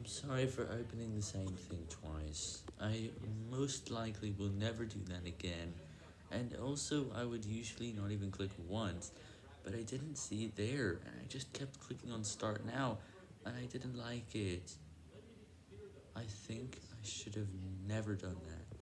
I'm sorry for opening the same thing twice. I most likely will never do that again, and also I would usually not even click once, but I didn't see it there, and I just kept clicking on start now, and I didn't like it. I think I should have never done that.